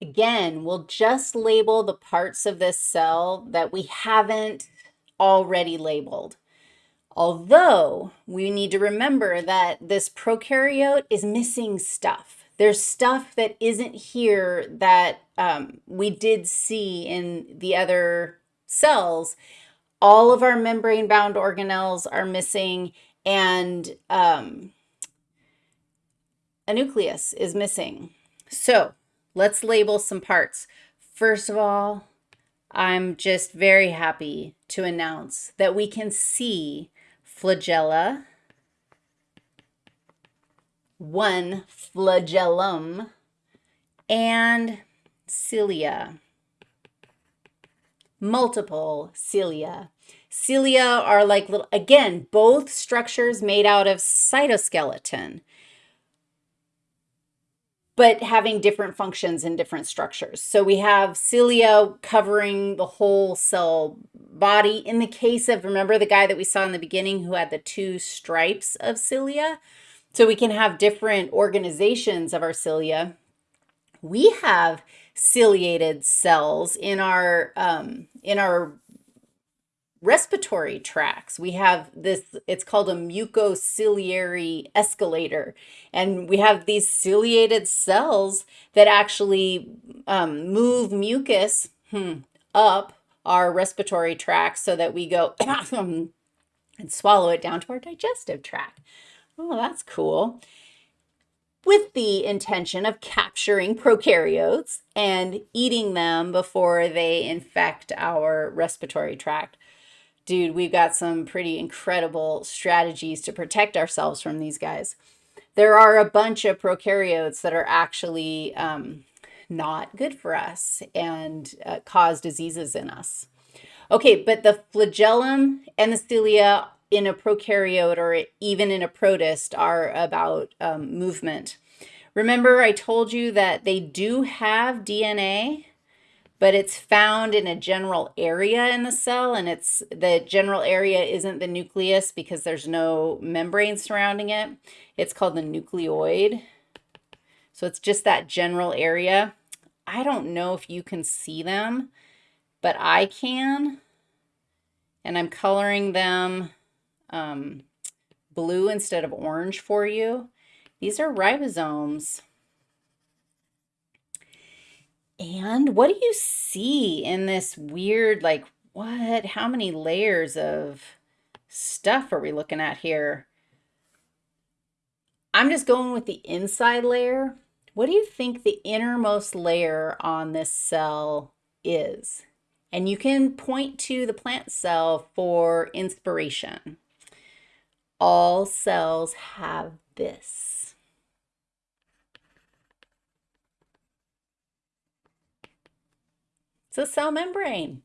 Again, we'll just label the parts of this cell that we haven't already labeled. Although we need to remember that this prokaryote is missing stuff. There's stuff that isn't here that um, we did see in the other cells. All of our membrane-bound organelles are missing, and um, a nucleus is missing. So let's label some parts. First of all, I'm just very happy to announce that we can see flagella, one flagellum, and cilia, multiple cilia. Cilia are like little, again, both structures made out of cytoskeleton but having different functions and different structures. So we have cilia covering the whole cell body. In the case of, remember the guy that we saw in the beginning who had the two stripes of cilia? So we can have different organizations of our cilia. We have ciliated cells in our um, in our respiratory tracts. We have this, it's called a mucociliary escalator. And we have these ciliated cells that actually um, move mucus hmm, up our respiratory tract so that we go and swallow it down to our digestive tract. Oh, that's cool. With the intention of capturing prokaryotes and eating them before they infect our respiratory tract dude, we've got some pretty incredible strategies to protect ourselves from these guys. There are a bunch of prokaryotes that are actually um, not good for us and uh, cause diseases in us. Okay, but the flagellum and the cilia in a prokaryote or even in a protist are about um, movement. Remember I told you that they do have DNA but it's found in a general area in the cell and it's the general area isn't the nucleus because there's no membrane surrounding it. It's called the nucleoid. So it's just that general area. I don't know if you can see them, but I can. And I'm coloring them um, blue instead of orange for you. These are ribosomes. And what do you see in this weird, like, what? How many layers of stuff are we looking at here? I'm just going with the inside layer. What do you think the innermost layer on this cell is? And you can point to the plant cell for inspiration. All cells have this. A cell membrane.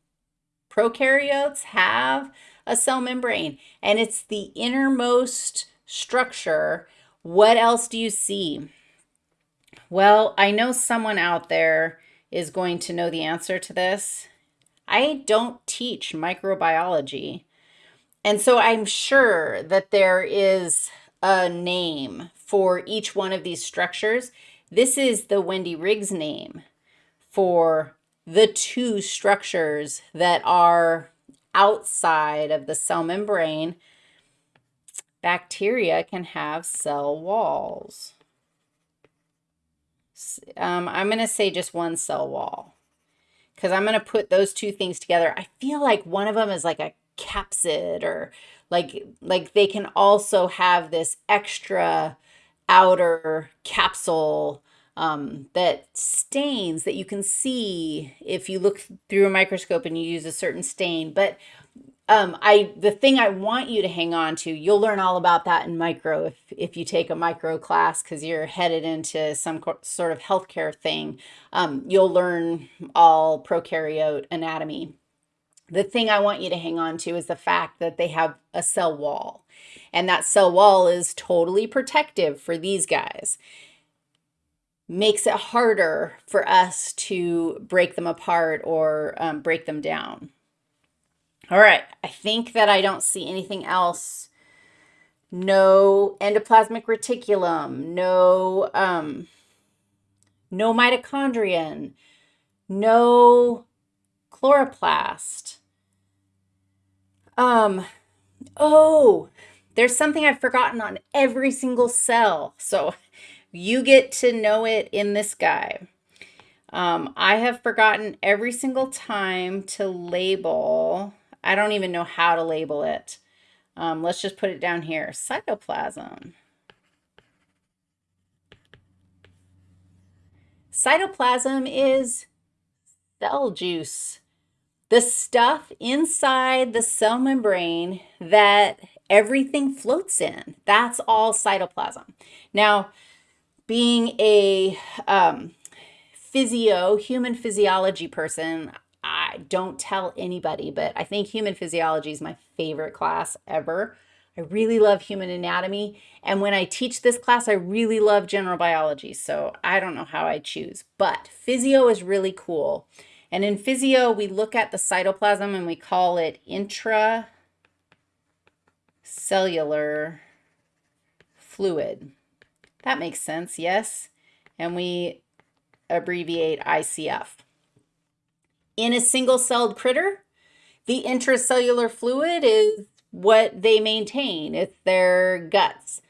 Prokaryotes have a cell membrane, and it's the innermost structure. What else do you see? Well, I know someone out there is going to know the answer to this. I don't teach microbiology, and so I'm sure that there is a name for each one of these structures. This is the Wendy Riggs name for the two structures that are outside of the cell membrane, bacteria can have cell walls. Um, I'm going to say just one cell wall because I'm going to put those two things together. I feel like one of them is like a capsid or like, like they can also have this extra outer capsule um, that stains that you can see if you look through a microscope and you use a certain stain. But um, I the thing I want you to hang on to, you'll learn all about that in micro if, if you take a micro class because you're headed into some sort of healthcare thing. Um, you'll learn all prokaryote anatomy. The thing I want you to hang on to is the fact that they have a cell wall. And that cell wall is totally protective for these guys makes it harder for us to break them apart or um, break them down. All right, I think that I don't see anything else. No endoplasmic reticulum, no, um, no mitochondrion, no chloroplast. Um, oh, there's something I've forgotten on every single cell. So you get to know it in this guy. Um, I have forgotten every single time to label. I don't even know how to label it. Um, let's just put it down here. Cytoplasm. Cytoplasm is cell juice. The stuff inside the cell membrane that everything floats in. That's all cytoplasm. Now, being a um, physio, human physiology person, I don't tell anybody, but I think human physiology is my favorite class ever. I really love human anatomy. And when I teach this class, I really love general biology. So I don't know how I choose, but physio is really cool. And in physio, we look at the cytoplasm and we call it intracellular fluid. That makes sense, yes? And we abbreviate ICF. In a single-celled critter, the intracellular fluid is what they maintain. It's their guts.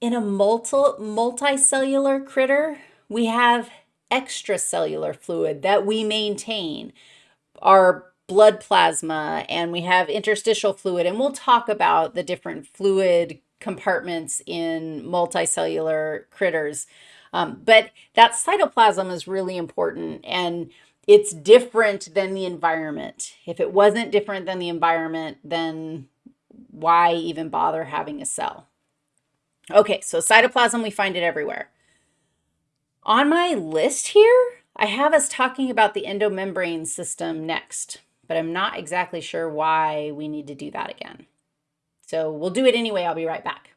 In a multi multicellular critter, we have extracellular fluid that we maintain, our blood plasma, and we have interstitial fluid. And we'll talk about the different fluid compartments in multicellular critters. Um, but that cytoplasm is really important and it's different than the environment. If it wasn't different than the environment, then why even bother having a cell? Okay, so cytoplasm, we find it everywhere. On my list here, I have us talking about the endomembrane system next, but I'm not exactly sure why we need to do that again. So we'll do it anyway. I'll be right back.